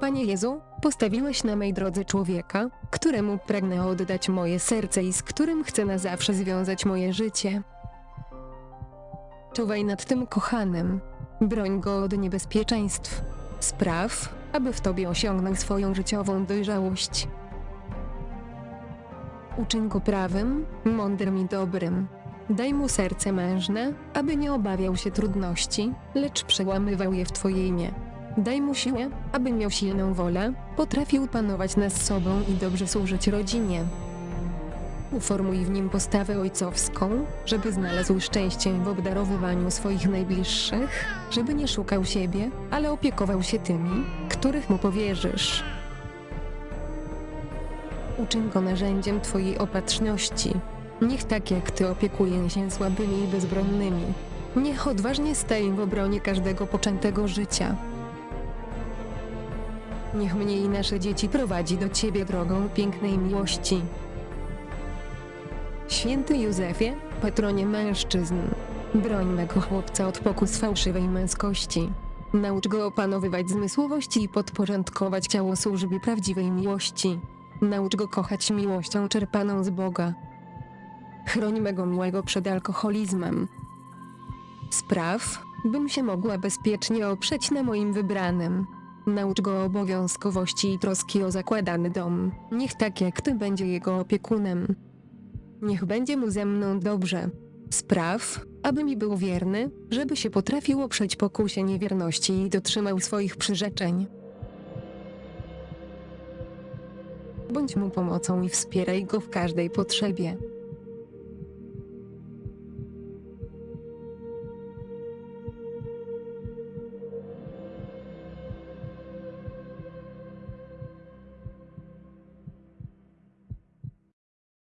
Panie Jezu, postawiłeś na mej drodze człowieka, któremu pragnę oddać moje serce i z którym chcę na zawsze związać moje życie. Czuwaj nad tym kochanym. Broń go od niebezpieczeństw. Spraw, aby w Tobie osiągnął swoją życiową dojrzałość. Uczyń go prawym, mądrym i dobrym. Daj mu serce mężne, aby nie obawiał się trudności, lecz przełamywał je w Twoje imię. Daj mu siłę, aby miał silną wolę, potrafił panować nad sobą i dobrze służyć rodzinie. Uformuj w nim postawę ojcowską, żeby znalazł szczęście w obdarowywaniu swoich najbliższych, żeby nie szukał siebie, ale opiekował się tymi, których mu powierzysz. Uczyń go narzędziem Twojej opatrzności. Niech tak jak Ty opiekuje się słabymi i bezbronnymi. Niech odważnie staje w obronie każdego poczętego życia. Niech mnie i nasze dzieci prowadzi do Ciebie drogą pięknej miłości. Święty Józefie, patronie mężczyzn, broń mego chłopca od pokus fałszywej męskości. Naucz go opanowywać zmysłowości i podporządkować ciało służbie prawdziwej miłości. Naucz go kochać miłością czerpaną z Boga. Chroń mego miłego przed alkoholizmem. Spraw, bym się mogła bezpiecznie oprzeć na moim wybranym. Naucz go obowiązkowości i troski o zakładany dom. Niech tak jak ty będzie jego opiekunem. Niech będzie mu ze mną dobrze. Spraw, aby mi był wierny, żeby się potrafił oprzeć pokusie niewierności i dotrzymał swoich przyrzeczeń. Bądź mu pomocą i wspieraj go w każdej potrzebie.